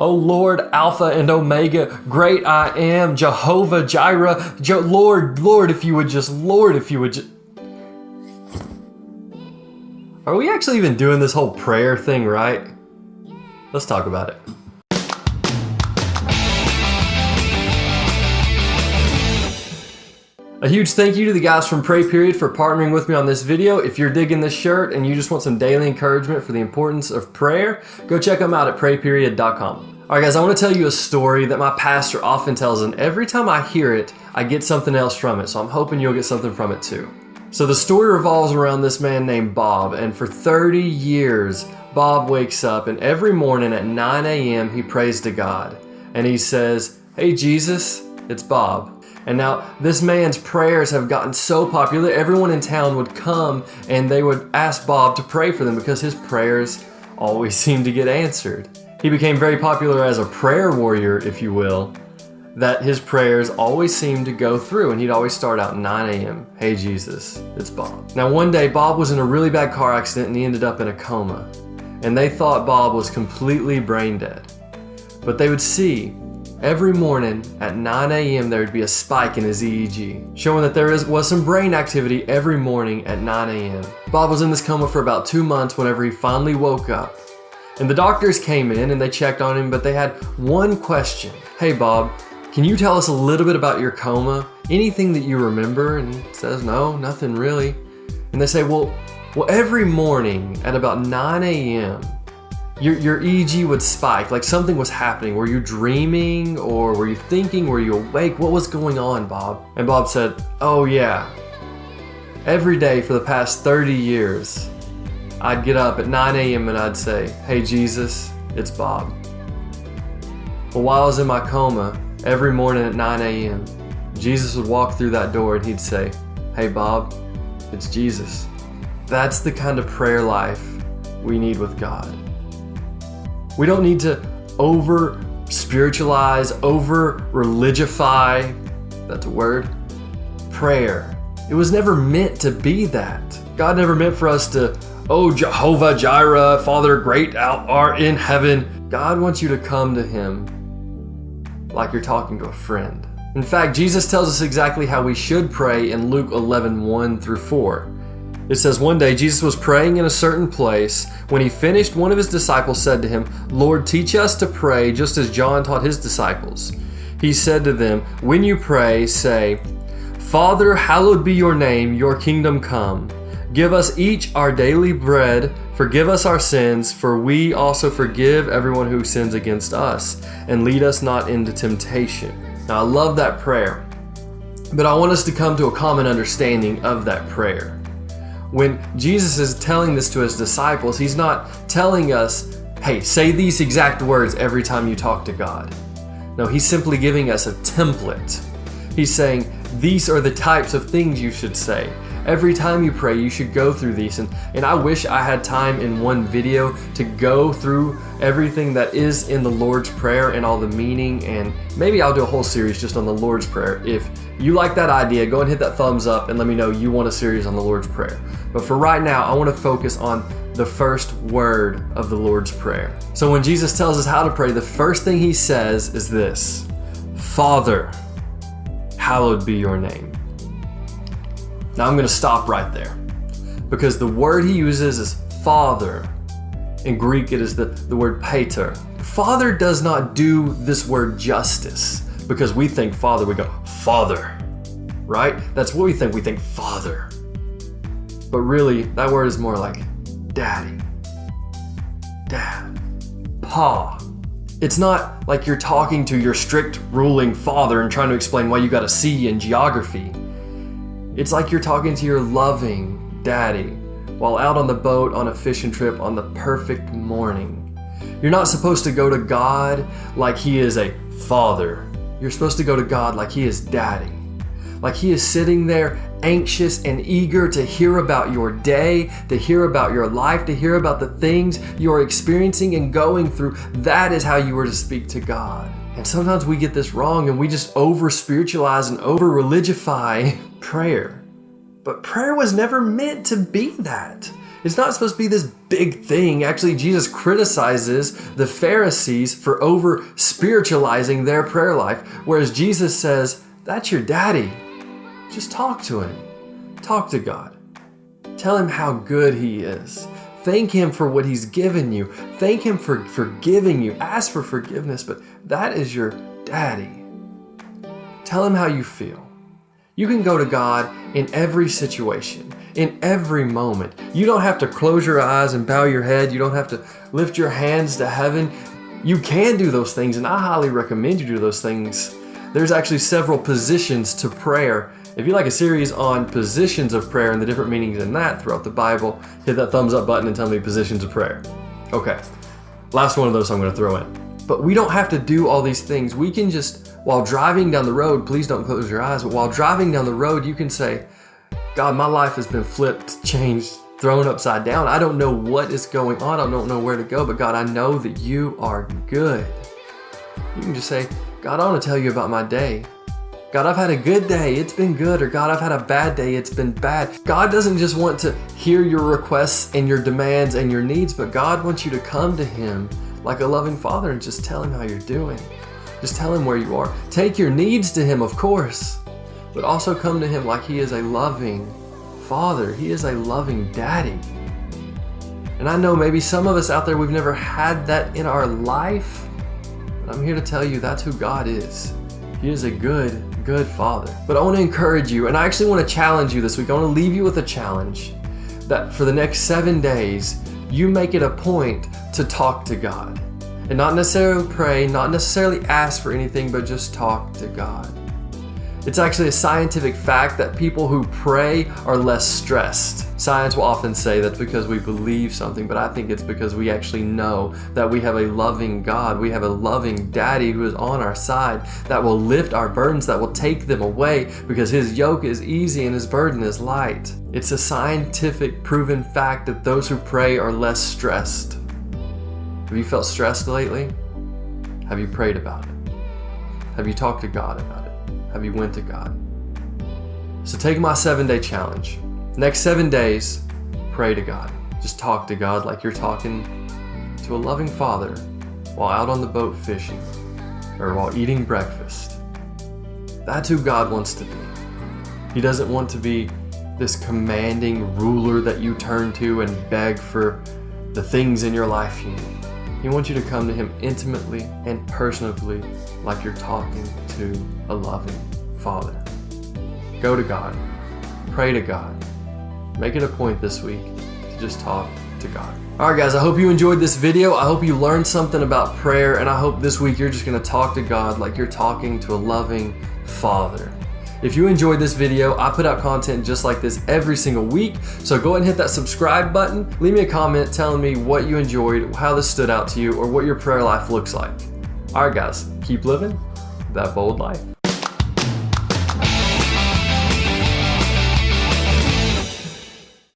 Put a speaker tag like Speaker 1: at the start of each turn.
Speaker 1: Oh Lord, Alpha and Omega, great I am, Jehovah Jireh, Je- Lord, Lord, if you would just, Lord, if you would just. Are we actually even doing this whole prayer thing right? Let's talk about it. A huge thank you to the guys from Pray Period for partnering with me on this video. If you're digging this shirt and you just want some daily encouragement for the importance of prayer, go check them out at prayperiod.com. Alright guys, I want to tell you a story that my pastor often tells and every time I hear it, I get something else from it, so I'm hoping you'll get something from it too. So the story revolves around this man named Bob, and for 30 years, Bob wakes up and every morning at 9 a.m. he prays to God. And he says, Hey Jesus, it's Bob. And now this man's prayers have gotten so popular, everyone in town would come and they would ask Bob to pray for them because his prayers always seemed to get answered. He became very popular as a prayer warrior, if you will, that his prayers always seemed to go through and he'd always start out 9 a.m. Hey Jesus, it's Bob. Now one day Bob was in a really bad car accident and he ended up in a coma. And they thought Bob was completely brain dead. But they would see Every morning at 9 a.m., there would be a spike in his EEG, showing that there is, was some brain activity every morning at 9 a.m. Bob was in this coma for about two months whenever he finally woke up. And the doctors came in and they checked on him, but they had one question Hey, Bob, can you tell us a little bit about your coma? Anything that you remember? And he says, No, nothing really. And they say, Well, well, every morning at about 9 a.m., your, your EEG would spike, like something was happening. Were you dreaming or were you thinking? Were you awake? What was going on, Bob? And Bob said, Oh, yeah. Every day for the past 30 years, I'd get up at 9 a.m. and I'd say, Hey, Jesus, it's Bob. But while I was in my coma, every morning at 9 a.m., Jesus would walk through that door and he'd say, Hey, Bob, it's Jesus. That's the kind of prayer life we need with God. We don't need to over spiritualize, over religify, that's a word, prayer. It was never meant to be that. God never meant for us to, oh, Jehovah Jireh, Father great out art in heaven. God wants you to come to Him like you're talking to a friend. In fact, Jesus tells us exactly how we should pray in Luke 11 1 through 4. It says, One day Jesus was praying in a certain place. When he finished, one of his disciples said to him, Lord, teach us to pray just as John taught his disciples. He said to them, When you pray, say, Father, hallowed be your name, your kingdom come. Give us each our daily bread. Forgive us our sins, for we also forgive everyone who sins against us. And lead us not into temptation. Now, I love that prayer, but I want us to come to a common understanding of that prayer. When Jesus is telling this to his disciples, he's not telling us, hey, say these exact words every time you talk to God. No, he's simply giving us a template. He's saying, these are the types of things you should say. Every time you pray, you should go through these. And, and I wish I had time in one video to go through everything that is in the Lord's Prayer and all the meaning. And maybe I'll do a whole series just on the Lord's Prayer. If you like that idea, go and hit that thumbs up and let me know you want a series on the Lord's Prayer. But for right now, I want to focus on the first word of the Lord's Prayer. So when Jesus tells us how to pray, the first thing he says is this Father, hallowed be your name. Now I'm going to stop right there because the word he uses is father. In Greek, it is the, the word pater. Father does not do this word justice because we think father, we go, father, right? That's what we think. We think father. But really, that word is more like daddy, dad, pa. It's not like you're talking to your strict ruling father and trying to explain why you got a C in geography. It's like you're talking to your loving daddy while out on the boat on a fishing trip on the perfect morning. You're not supposed to go to God like He is a father. You're supposed to go to God like He is daddy. Like He is sitting there anxious and eager to hear about your day, to hear about your life, to hear about the things you're experiencing and going through. That is how you are to speak to God. And sometimes we get this wrong and we just over spiritualize and over religify prayer. But prayer was never meant to be that. It's not supposed to be this big thing. Actually, Jesus criticizes the Pharisees for over spiritualizing their prayer life, whereas Jesus says, That's your daddy. Just talk to him. Talk to God. Tell him how good he is. Thank him for what he's given you. Thank him for forgiving you. Ask for forgiveness, but that is your daddy. Tell him how you feel. You can go to God in every situation, in every moment. You don't have to close your eyes and bow your head. You don't have to lift your hands to heaven. You can do those things, and I highly recommend you do those things. There's actually several positions to prayer. If you like a series on positions of prayer and the different meanings in that throughout the Bible, hit that thumbs up button and tell me positions of prayer. Okay, last one of those I'm going to throw in. But we don't have to do all these things. We can just while driving down the road, please don't close your eyes, but while driving down the road, you can say, God, my life has been flipped, changed, thrown upside down. I don't know what is going on. I don't know where to go, but God, I know that you are good. You can just say, God, I want to tell you about my day. God, I've had a good day, it's been good. Or God, I've had a bad day, it's been bad. God doesn't just want to hear your requests and your demands and your needs, but God wants you to come to Him like a loving father and just tell Him how you're doing. Just tell him where you are. Take your needs to him, of course, but also come to him like he is a loving father. He is a loving daddy. And I know maybe some of us out there, we've never had that in our life. But I'm here to tell you that's who God is. He is a good, good father. But I want to encourage you, and I actually want to challenge you this week. I want to leave you with a challenge that for the next seven days, you make it a point to talk to God. And not necessarily pray, not necessarily ask for anything, but just talk to God. It's actually a scientific fact that people who pray are less stressed. Science will often say that's because we believe something, but I think it's because we actually know that we have a loving God. We have a loving daddy who is on our side that will lift our burdens, that will take them away because his yoke is easy and his burden is light. It's a scientific proven fact that those who pray are less stressed. Have you felt stressed lately? Have you prayed about it? Have you talked to God about it? Have you went to God? So take my seven day challenge. Next seven days, pray to God. Just talk to God like you're talking to a loving father while out on the boat fishing or while eating breakfast. That's who God wants to be. He doesn't want to be this commanding ruler that you turn to and beg for the things in your life you need. He wants you to come to Him intimately and personally, like you're talking to a loving Father. Go to God, pray to God. Make it a point this week to just talk to God. Alright guys, I hope you enjoyed this video. I hope you learned something about prayer, and I hope this week you're just going to talk to God like you're talking to a loving Father. If you enjoyed this video, I put out content just like this every single week. So go ahead and hit that subscribe button. Leave me a comment telling me what you enjoyed, how this stood out to you, or what your prayer life looks like. All right, guys, keep living that bold life.